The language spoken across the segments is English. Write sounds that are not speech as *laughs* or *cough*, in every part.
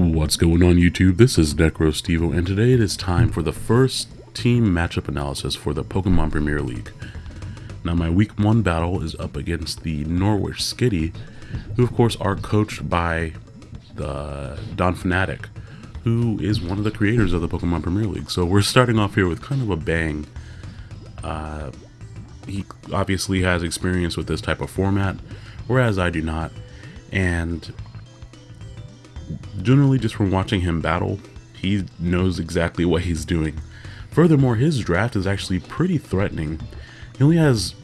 What's going on YouTube? This is NecroStevo and today it is time for the first team matchup analysis for the Pokemon Premier League. Now my week 1 battle is up against the Norwich Skitty, who of course are coached by the Don Fanatic, who is one of the creators of the Pokemon Premier League. So we're starting off here with kind of a bang. Uh, he obviously has experience with this type of format, whereas I do not. And generally just from watching him battle, he knows exactly what he's doing. Furthermore, his draft is actually pretty threatening. He only has,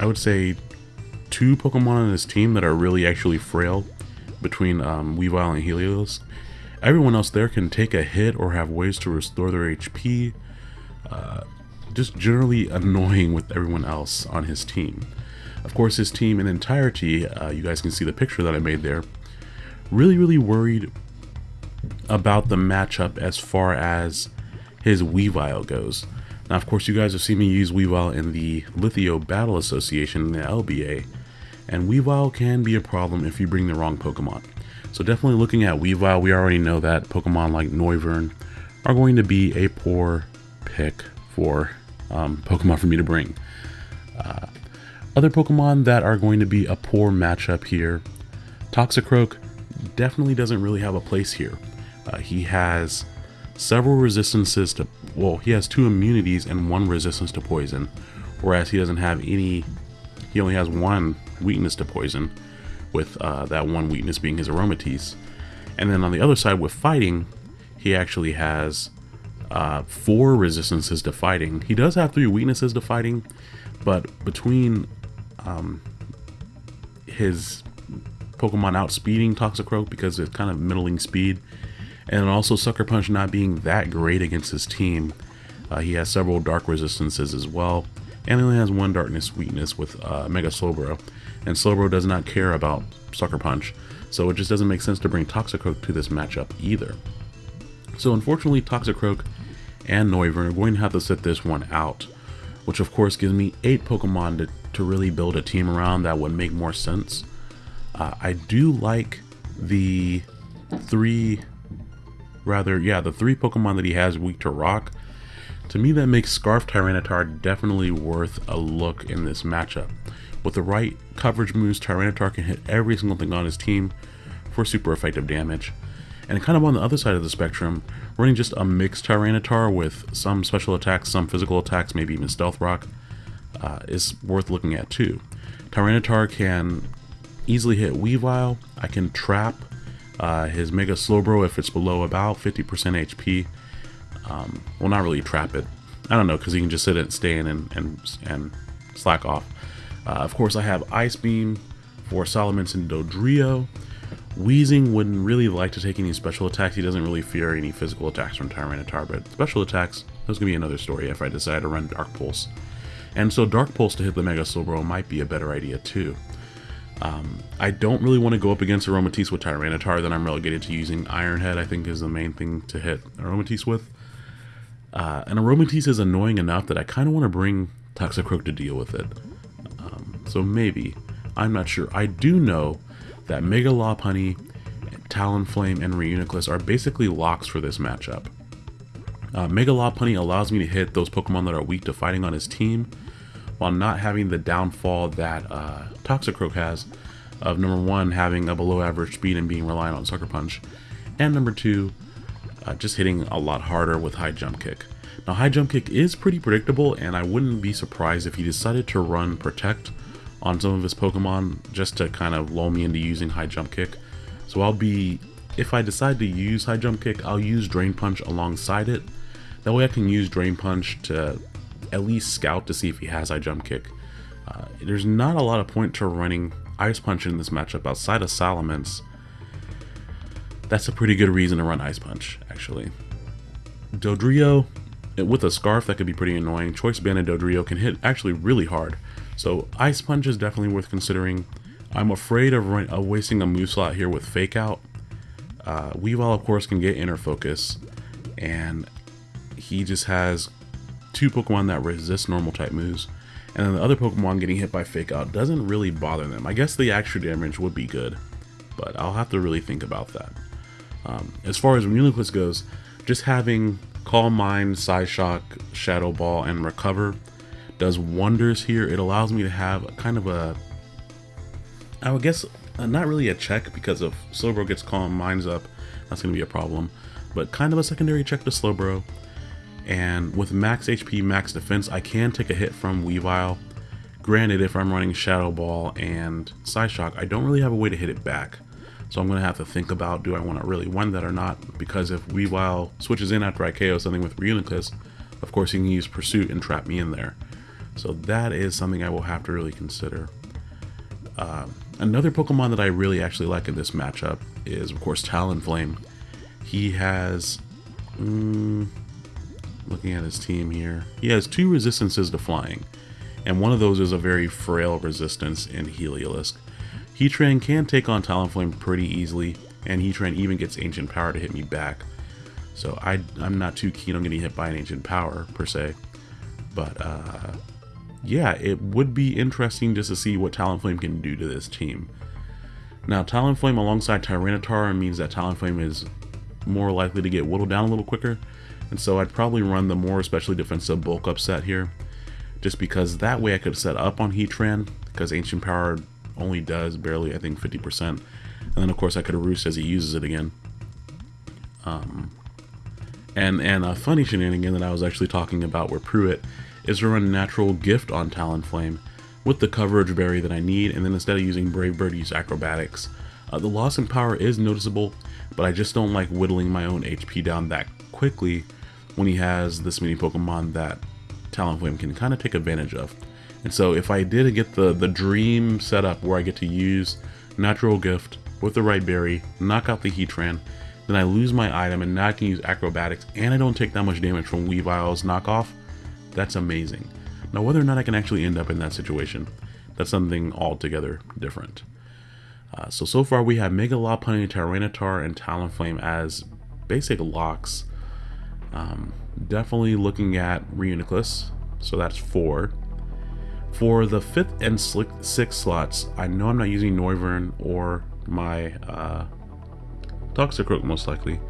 I would say, two Pokemon on his team that are really actually frail between um, Weavile and Helios. Everyone else there can take a hit or have ways to restore their HP. Uh, just generally annoying with everyone else on his team. Of course, his team in entirety, uh, you guys can see the picture that I made there, really, really worried about the matchup as far as his Weavile goes. Now, of course, you guys have seen me use Weavile in the Lithio Battle Association in the LBA, and Weavile can be a problem if you bring the wrong Pokemon. So definitely looking at Weavile, we already know that Pokemon like Noivern are going to be a poor pick for um, Pokemon for me to bring. Uh, other Pokemon that are going to be a poor matchup here, Toxicroak definitely doesn't really have a place here. Uh, he has several resistances to, well, he has two immunities and one resistance to poison, whereas he doesn't have any, he only has one weakness to poison, with uh, that one weakness being his Aromatisse. And then on the other side with fighting, he actually has uh, four resistances to fighting. He does have three weaknesses to fighting, but between um, his Pokemon outspeeding Toxicroak because it's kind of middling speed, and also Sucker Punch not being that great against his team, uh, he has several dark resistances as well, and he only has one darkness weakness with uh, Mega Slowbro, and Slowbro does not care about Sucker Punch, so it just doesn't make sense to bring Toxicroak to this matchup either. So unfortunately Toxicroak and Noivern are going to have to sit this one out, which of course gives me 8 Pokemon to, to really build a team around that would make more sense. Uh, I do like the three, rather, yeah, the three Pokemon that he has weak to rock. To me, that makes Scarf Tyranitar definitely worth a look in this matchup. With the right coverage moves, Tyranitar can hit every single thing on his team for super effective damage. And kind of on the other side of the spectrum, running just a mixed Tyranitar with some special attacks, some physical attacks, maybe even Stealth Rock, uh, is worth looking at too. Tyranitar can easily hit Weavile. I can trap uh, his Mega Slowbro if it's below about 50% HP. Um, well, not really trap it. I don't know, because he can just sit and stay in and, and, and slack off. Uh, of course, I have Ice Beam for Salamence and Dodrio. Weezing wouldn't really like to take any special attacks. He doesn't really fear any physical attacks from Tyranitar, but special attacks, that's going to be another story if I decide to run Dark Pulse. And so Dark Pulse to hit the Mega Slowbro might be a better idea too. Um, I don't really want to go up against Aromatisse with Tyranitar, then I'm relegated to using Iron Head, I think is the main thing to hit Aromatisse with. Uh, and Aromatisse is annoying enough that I kind of want to bring Toxicroak to deal with it. Um, so maybe. I'm not sure. I do know that Mega Lopunny, Talonflame, and Reuniclus are basically locks for this matchup. Uh, Mega Lopunny allows me to hit those Pokemon that are weak to fighting on his team, while not having the downfall that uh, Toxicroak has of number one, having a below average speed and being reliant on Sucker Punch, and number two, uh, just hitting a lot harder with High Jump Kick. Now, High Jump Kick is pretty predictable, and I wouldn't be surprised if he decided to run Protect on some of his Pokemon just to kind of lull me into using High Jump Kick. So I'll be, if I decide to use High Jump Kick, I'll use Drain Punch alongside it. That way I can use Drain Punch to at least scout to see if he has High Jump Kick. Uh, there's not a lot of point to running Ice Punch in this matchup outside of Salamence. That's a pretty good reason to run Ice Punch, actually. Dodrio, with a Scarf, that could be pretty annoying. Choice Band Banded Dodrio can hit actually really hard. So Ice Punch is definitely worth considering. I'm afraid of, of wasting a move slot here with Fake Out. Uh, Weavile, of course, can get Inner Focus. And he just has two Pokemon that resist normal type moves, and then the other Pokemon getting hit by Fake Out doesn't really bother them. I guess the extra damage would be good, but I'll have to really think about that. Um, as far as Reuniclus goes, just having Calm Mind, Psyshock, Shadow Ball, and Recover does wonders here. It allows me to have a kind of a, I would guess, uh, not really a check because if Slowbro gets Calm Minds up, that's going to be a problem, but kind of a secondary check to Slowbro. And with max HP, max defense, I can take a hit from Weavile. Granted, if I'm running Shadow Ball and Psyshock, I don't really have a way to hit it back. So I'm going to have to think about do I want to really win that or not, because if Weavile switches in after I KO something with Reuniclus, of course he can use Pursuit and trap me in there. So that is something I will have to really consider. Uh, another Pokemon that I really actually like in this matchup is, of course, Talonflame. He has... Mm, looking at his team here. He has two resistances to flying, and one of those is a very frail resistance in Heliolisk. Heatran can take on Talonflame pretty easily, and Heatran even gets Ancient Power to hit me back. So I, I'm not too keen on getting hit by an Ancient Power, per se. But, uh, yeah, it would be interesting just to see what Talonflame can do to this team. Now, Talonflame alongside Tyranitar means that Talonflame is more likely to get whittled down a little quicker, and so I'd probably run the more especially defensive bulk up set here, just because that way I could set up on Heatran, because Ancient Power only does barely, I think, 50%. And then, of course, I could roost as he uses it again. Um, and, and a funny shenanigan that I was actually talking about where Pruitt is to run Natural Gift on Talonflame with the coverage berry that I need, and then instead of using Brave Bird, use Acrobatics. Uh, the loss in power is noticeable, but I just don't like whittling my own HP down that quickly when he has this many Pokemon that Talonflame can kind of take advantage of. And so if I did get the, the dream setup where I get to use Natural Gift with the right berry, knock out the Heatran, then I lose my item and now I can use Acrobatics and I don't take that much damage from Weavile's knockoff, that's amazing. Now whether or not I can actually end up in that situation, that's something altogether different. Uh, so, so far we have Mega Lopunny, Tyranitar, and Talonflame as basic locks. Um, definitely looking at Reuniclus, so that's four. For the fifth and sixth slots, I know I'm not using Noivern or my uh, Toxicroak most likely.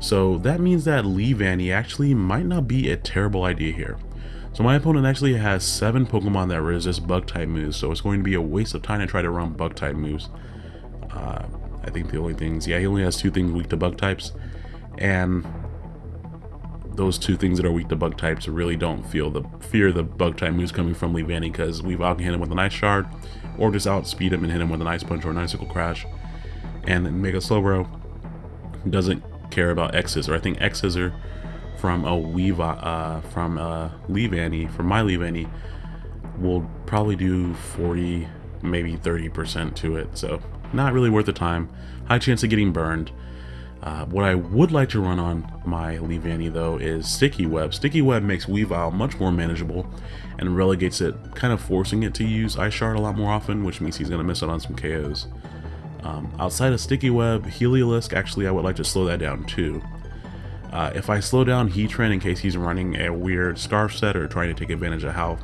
So that means that Leavanny actually might not be a terrible idea here. So my opponent actually has 7 Pokemon that resist Bug-type moves, so it's going to be a waste of time to try to run Bug-type moves. Uh, I think the only things, yeah, he only has 2 things weak to Bug-types, and those two things that are weak to bug types really don't feel the fear the bug type moves coming from Leavanny because we've out hit him with an ice shard or just outspeed him and hit him with an ice punch or an icicle crash. And then Mega Slowbro doesn't care about X Scissor. I X Scissor from a Weeva uh, from uh, Leavanny, from my Leavanny, will probably do 40, maybe 30% to it. So not really worth the time. High chance of getting burned. Uh, what I would like to run on my Leavanny though is Sticky Web. Sticky Web makes Weavile much more manageable and relegates it, kind of forcing it to use Ice Shard a lot more often, which means he's going to miss out on some KOs. Um, outside of Sticky Web, Heliolisk, actually I would like to slow that down too. Uh, if I slow down Heatran in case he's running a weird Scarf set or trying to take advantage of how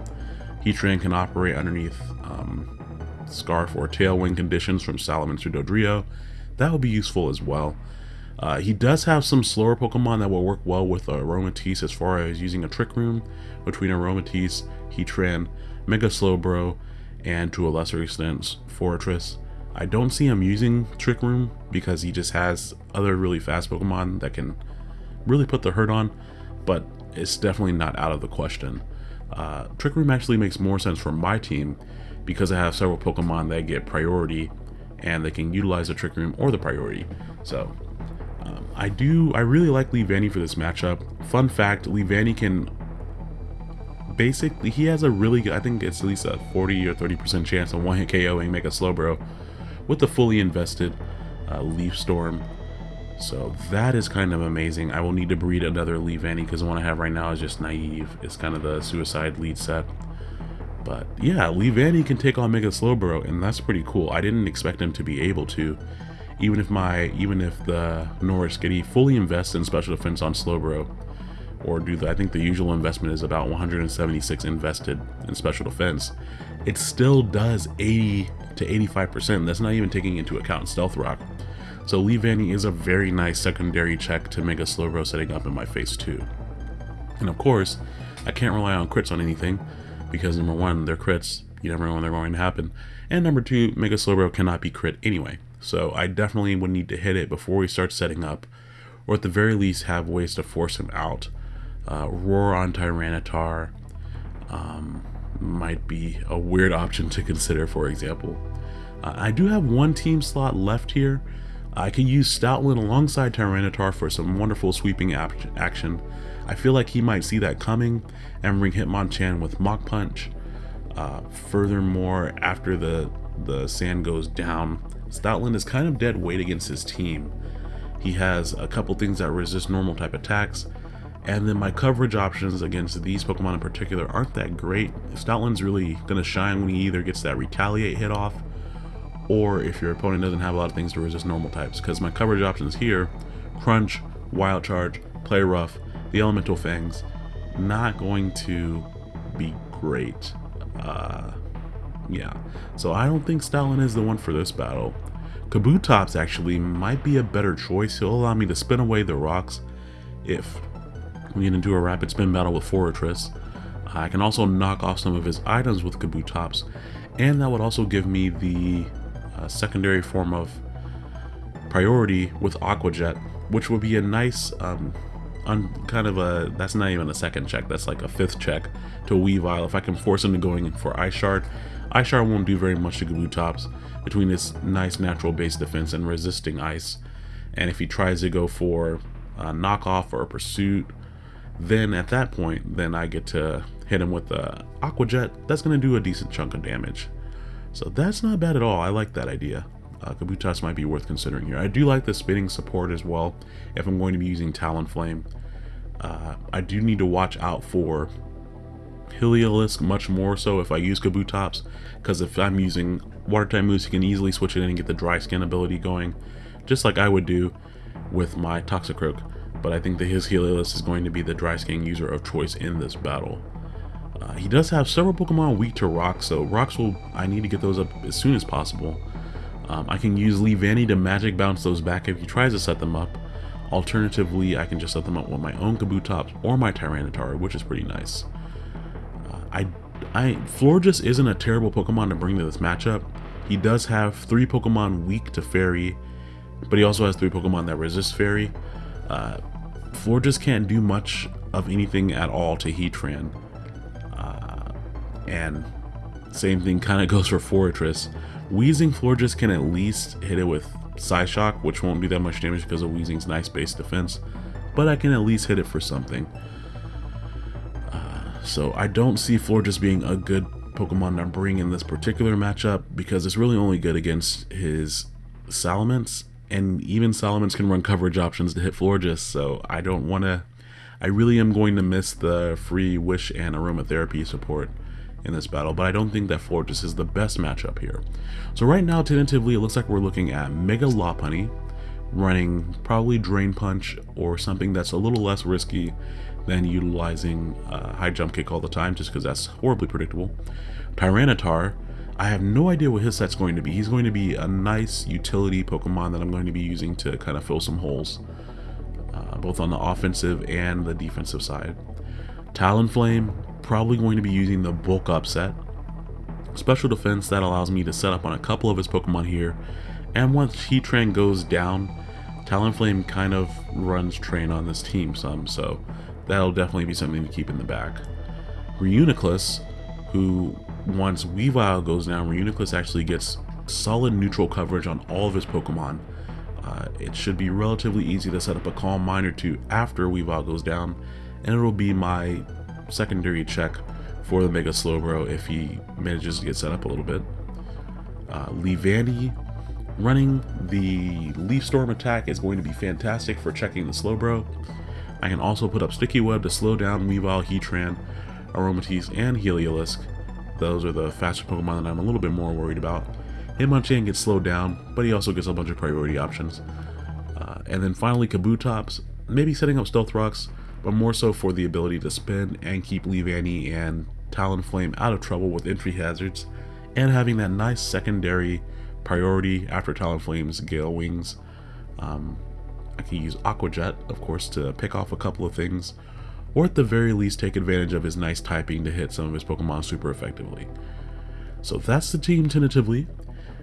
Heatran can operate underneath um, Scarf or Tailwind conditions from Salamence or Dodrio, that would be useful as well. Uh, he does have some slower Pokemon that will work well with Aromatisse as far as using a Trick Room between Aromatisse, Heatran, Mega Slowbro, and to a lesser extent Forretress. I don't see him using Trick Room because he just has other really fast Pokemon that can really put the hurt on, but it's definitely not out of the question. Uh, Trick Room actually makes more sense for my team because I have several Pokemon that get priority and they can utilize the Trick Room or the priority. So I do, I really like Leavanny for this matchup. Fun fact, Leavanny can basically, he has a really good, I think it's at least a 40 or 30% chance of one hit KOing Mega Slowbro with the fully invested uh, Leaf Storm. So that is kind of amazing. I will need to breed another Leavanny because the one I have right now is just naive. It's kind of the suicide lead set. But yeah, Leavanny can take on Mega Slowbro and that's pretty cool. I didn't expect him to be able to even if my even if the Norwich Skitty fully invests in special defense on Slowbro, or do the I think the usual investment is about 176 invested in special defense, it still does 80 to 85%. That's not even taking into account Stealth Rock. So Leavanny is a very nice secondary check to Mega Slowbro setting up in my face too. And of course, I can't rely on crits on anything, because number one, they're crits, you never know when they're going to happen, and number two, Mega Slowbro cannot be crit anyway. So I definitely would need to hit it before we start setting up, or at the very least have ways to force him out. Uh, Roar on Tyranitar um, might be a weird option to consider, for example. Uh, I do have one team slot left here, I could use Stoutland alongside Tyranitar for some wonderful sweeping action. I feel like he might see that coming and bring Hitmonchan with Mach Punch. Uh, furthermore, after the, the sand goes down, Stoutland is kind of dead weight against his team. He has a couple things that resist normal type attacks, and then my coverage options against these Pokemon in particular aren't that great. Stoutland's really going to shine when he either gets that Retaliate hit off, or if your opponent doesn't have a lot of things to resist normal types. Because my coverage options here, Crunch, Wild Charge, Play Rough, the Elemental Fangs, not going to be great. Uh, yeah, so I don't think Stoutland is the one for this battle. Kabutops actually might be a better choice. He'll allow me to spin away the rocks if we get into a rapid spin battle with Forretress. I can also knock off some of his items with Kabutops, and that would also give me the a secondary form of priority with Aqua Jet, which would be a nice, um, kind of a, that's not even a second check, that's like a fifth check to Weavile. If I can force him to going for Ice Shard, Ice Shard won't do very much to Kabutops between his nice natural base defense and resisting ice. And if he tries to go for a knockoff or a pursuit, then at that point, then I get to hit him with the Aqua Jet. That's going to do a decent chunk of damage. So that's not bad at all. I like that idea. Uh, Kabutops might be worth considering here. I do like the spinning support as well if I'm going to be using Talonflame. Uh, I do need to watch out for Heliolisk much more so if I use Kabutops because if I'm using water type moves, he can easily switch it in and get the dry skin ability going just like I would do with my Toxicroak. But I think that his Heliolisk is going to be the dry skin user of choice in this battle. Uh, he does have several Pokemon weak to rocks, so rocks will, I need to get those up as soon as possible. Um, I can use Lee Leavanny to magic bounce those back if he tries to set them up. Alternatively, I can just set them up with my own Kabutops or my Tyranitar, which is pretty nice. Uh, I, I, Florges isn't a terrible Pokemon to bring to this matchup. He does have three Pokemon weak to Fairy, but he also has three Pokemon that resist Fairy. Uh, Florges can't do much of anything at all to Heatran. And same thing kind of *laughs* goes for Forretress. Weezing Florges can at least hit it with Psyshock, which won't do that much damage because of Weezing's nice base defense, but I can at least hit it for something. So I don't see Florges being a good Pokemon to bring in this particular matchup because it's really only good against his Salamence, and even Salamence can run coverage options to hit Florges, so I don't want to... I really am going to miss the free Wish and Aromatherapy support in this battle, but I don't think that Fortress is the best matchup here. So right now, tentatively, it looks like we're looking at Mega Lopunny, running probably Drain Punch or something that's a little less risky than utilizing uh, High Jump Kick all the time, just because that's horribly predictable. Tyranitar, I have no idea what his set's going to be. He's going to be a nice utility Pokemon that I'm going to be using to kind of fill some holes, uh, both on the offensive and the defensive side. Talonflame, probably going to be using the bulk up set. Special defense that allows me to set up on a couple of his Pokemon here. And once Heatran goes down, Talonflame kind of runs train on this team some, so that'll definitely be something to keep in the back. Reuniclus, who once Weavile goes down, Reuniclus actually gets solid neutral coverage on all of his Pokemon. Uh, it should be relatively easy to set up a Calm Mind or two after Weavile goes down, and it'll be my secondary check for the Mega Slowbro if he manages to get set up a little bit. Uh, running the Leaf Storm attack is going to be fantastic for checking the Slowbro. I can also put up Sticky Web to slow down Weavile, Heatran, Aromatisse, and Heliolisk. Those are the faster Pokemon that I'm a little bit more worried about. Hitmonchan gets slowed down, but he also gets a bunch of priority options. Uh, and then finally Kabutops, maybe setting up Stealth Rocks, but more so for the ability to spin and keep Leavanny and Talonflame out of trouble with entry hazards, and having that nice secondary priority after Talonflame's Gale Wings Um, I can use Aqua Jet, of course, to pick off a couple of things, or at the very least take advantage of his nice typing to hit some of his Pokemon super effectively. So that's the team tentatively.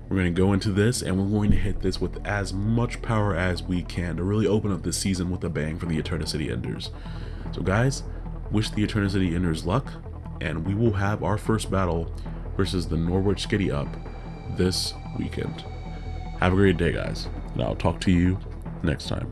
We're going to go into this and we're going to hit this with as much power as we can to really open up this season with a bang for the Eternity Enders. So guys, wish the Eternity Enders luck, and we will have our first battle versus the Norwich Skitty Up this weekend. Have a great day guys, and I'll talk to you next time.